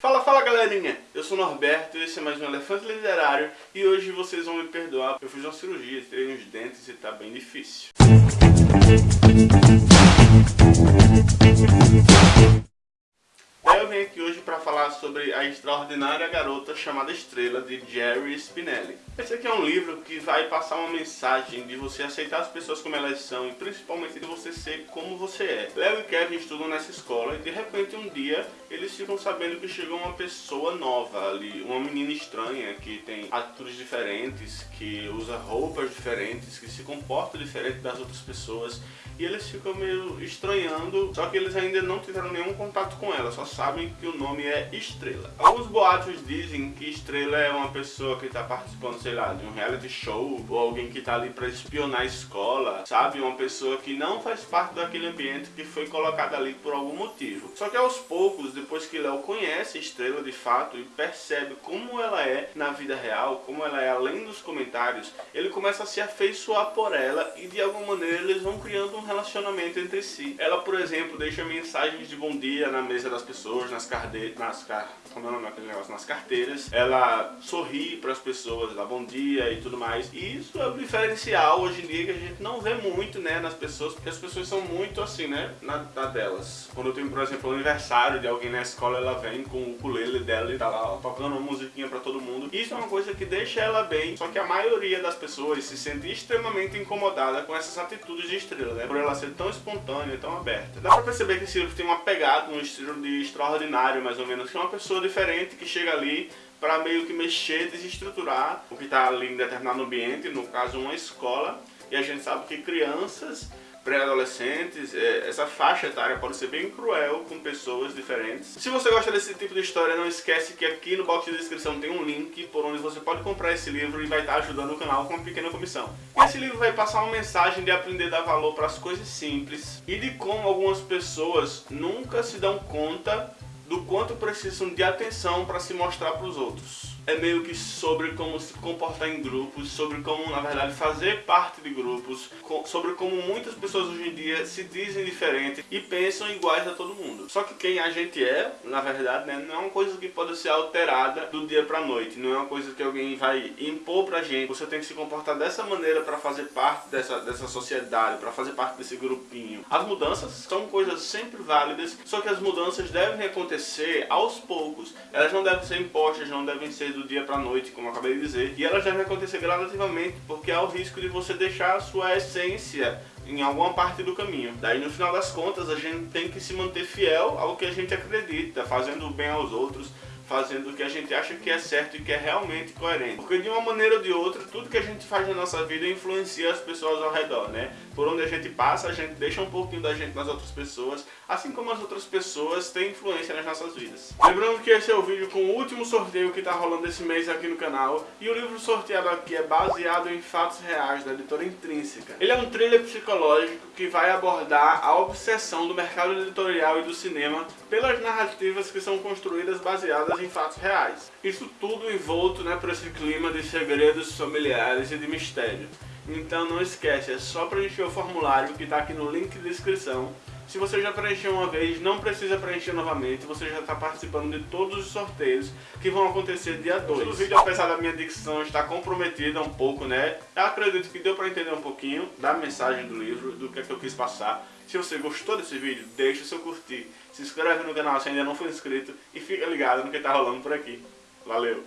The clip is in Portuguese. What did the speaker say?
Fala, fala galerinha! Eu sou Norberto, esse é mais um Elefante Literário e hoje vocês vão me perdoar, eu fiz uma cirurgia, tirei uns dentes e tá bem difícil. Eu venho aqui hoje para falar sobre A Extraordinária Garota Chamada Estrela, de Jerry Spinelli. Esse aqui é um livro que vai passar uma mensagem de você aceitar as pessoas como elas são e principalmente de você ser como você é. Léo e Kevin estudam nessa escola e de repente um dia eles ficam sabendo que chegou uma pessoa nova ali, uma menina estranha que tem atitudes diferentes, que usa roupas diferentes, que se comporta diferente das outras pessoas e eles ficam meio estranhando, só que eles ainda não tiveram nenhum contato com ela, só sabem que o nome é Estrela. Alguns boatos dizem que Estrela é uma pessoa que está participando, sei lá, de um reality show, ou alguém que está ali para espionar a escola, sabe? Uma pessoa que não faz parte daquele ambiente que foi colocada ali por algum motivo. Só que aos poucos, depois que Léo conhece Estrela de fato e percebe como ela é na vida real, como ela é além dos comentários, ele começa a se afeiçoar por ela e de alguma maneira eles vão criando um relacionamento entre si. Ela, por exemplo, deixa mensagens de bom dia na mesa das pessoas, nas carteiras, nas car... como é o nome negócio? Nas carteiras. Ela sorri para as pessoas, dá bom dia e tudo mais. E isso é um diferencial hoje em dia que a gente não vê muito, né, nas pessoas, porque as pessoas são muito assim, né, na, na delas. Quando eu tenho, por exemplo, o aniversário de alguém na escola, ela vem com o ukulele dela e tá lá tocando uma musiquinha para todo mundo. Isso é uma coisa que deixa ela bem, só que a maioria das pessoas se sente extremamente incomodada com essas atitudes de estrela, né? Por ela ser tão espontânea, tão aberta. Dá pra perceber que livro tem uma pegada, um estilo de extraordinário, mais ou menos, que é uma pessoa diferente que chega ali para meio que mexer, desestruturar o que está ali em determinado ambiente, no caso uma escola, e a gente sabe que crianças pré-adolescentes, é, essa faixa etária pode ser bem cruel com pessoas diferentes. Se você gosta desse tipo de história, não esquece que aqui no box de descrição tem um link por onde você pode comprar esse livro e vai estar ajudando o canal com uma pequena comissão. Esse livro vai passar uma mensagem de aprender a dar valor para as coisas simples e de como algumas pessoas nunca se dão conta do quanto precisam de atenção para se mostrar para os outros é meio que sobre como se comportar em grupos, sobre como, na verdade, fazer parte de grupos, sobre como muitas pessoas hoje em dia se dizem diferentes e pensam iguais a todo mundo. Só que quem a gente é, na verdade, né, não é uma coisa que pode ser alterada do dia pra noite, não é uma coisa que alguém vai impor pra gente. Você tem que se comportar dessa maneira para fazer parte dessa, dessa sociedade, para fazer parte desse grupinho. As mudanças são coisas sempre válidas, só que as mudanças devem acontecer aos poucos. Elas não devem ser impostas, não devem ser do dia para noite, como eu acabei de dizer, e elas devem acontecer gradativamente, porque há o risco de você deixar a sua essência em alguma parte do caminho. Daí no final das contas a gente tem que se manter fiel ao que a gente acredita, fazendo o bem aos outros, fazendo o que a gente acha que é certo e que é realmente coerente. Porque de uma maneira ou de outra, tudo que a gente faz na nossa vida influencia as pessoas ao redor, né? Por onde a gente passa, a gente deixa um pouquinho da gente nas outras pessoas, assim como as outras pessoas têm influência nas nossas vidas. Lembrando que esse é o vídeo com o último sorteio que está rolando esse mês aqui no canal, e o livro sorteado aqui é baseado em fatos reais da editora Intrínseca. Ele é um thriller psicológico que vai abordar a obsessão do mercado editorial e do cinema pelas narrativas que são construídas em fatos reais. Isso tudo envolto né, por esse clima de segredos familiares e de mistério. Então não esquece, é só preencher o formulário que está aqui no link de descrição. Se você já preencheu uma vez, não precisa preencher novamente, você já está participando de todos os sorteios que vão acontecer dia 2. O vídeo, apesar da minha dicção estar comprometida um pouco, né, eu acredito que deu para entender um pouquinho da mensagem do livro, do que, é que eu quis passar. Se você gostou desse vídeo, deixa o seu curtir, se inscreve no canal se ainda não for inscrito e fica ligado no que está rolando por aqui. Valeu!